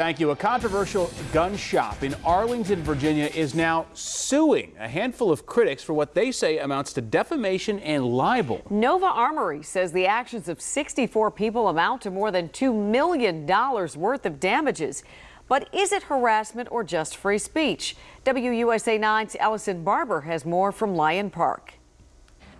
Thank you. A controversial gun shop in Arlington, Virginia is now suing a handful of critics for what they say amounts to defamation and libel. Nova Armory says the actions of 64 people amount to more than $2 million worth of damages. But is it harassment or just free speech? WUSA 9's Ellison Barber has more from Lyon Park.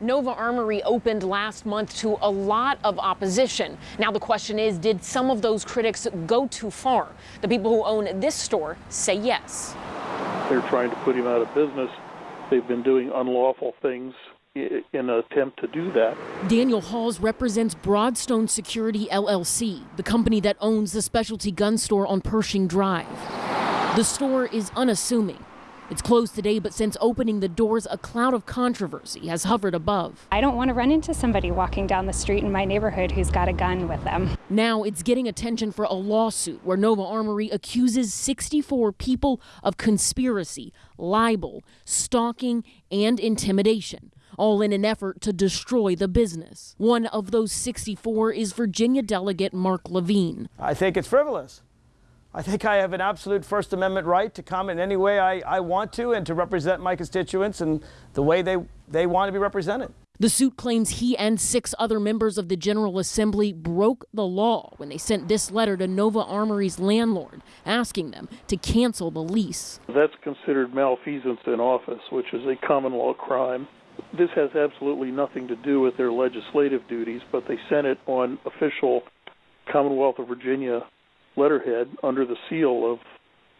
Nova Armory opened last month to a lot of opposition. Now the question is, did some of those critics go too far? The people who own this store say yes. They're trying to put him out of business. They've been doing unlawful things in an attempt to do that. Daniel Hawes represents Broadstone Security LLC, the company that owns the specialty gun store on Pershing Drive. The store is unassuming. It's closed today, but since opening the doors, a cloud of controversy has hovered above. I don't want to run into somebody walking down the street in my neighborhood who's got a gun with them. Now it's getting attention for a lawsuit where Nova Armory accuses 64 people of conspiracy, libel, stalking, and intimidation all in an effort to destroy the business. One of those 64 is Virginia delegate Mark Levine. I think it's frivolous. I think I have an absolute First Amendment right to comment in any way I, I want to and to represent my constituents and the way they, they want to be represented. The suit claims he and six other members of the General Assembly broke the law when they sent this letter to Nova Armory's landlord, asking them to cancel the lease. That's considered malfeasance in office, which is a common law crime. This has absolutely nothing to do with their legislative duties, but they sent it on official Commonwealth of Virginia letterhead under the seal of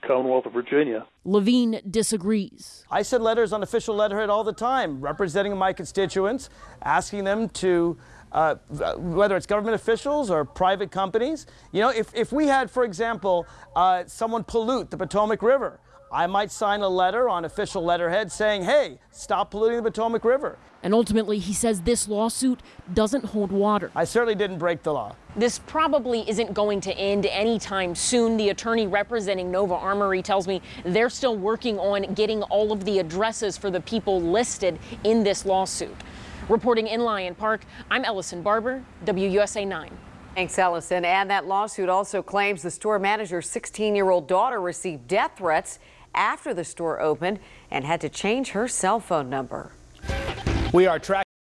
Commonwealth of Virginia. Levine disagrees. I send letters on official letterhead all the time, representing my constituents, asking them to, uh, whether it's government officials or private companies. You know, if, if we had, for example, uh, someone pollute the Potomac River, I might sign a letter on official letterhead saying, hey, stop polluting the Potomac River. And ultimately, he says this lawsuit doesn't hold water. I certainly didn't break the law. This probably isn't going to end anytime soon. The attorney representing Nova Armory tells me they're still working on getting all of the addresses for the people listed in this lawsuit. Reporting in Lyon Park, I'm Ellison Barber, WUSA 9. Thanks, Ellison. And that lawsuit also claims the store manager's 16 year old daughter received death threats after the store opened and had to change her cell phone number. We are tracking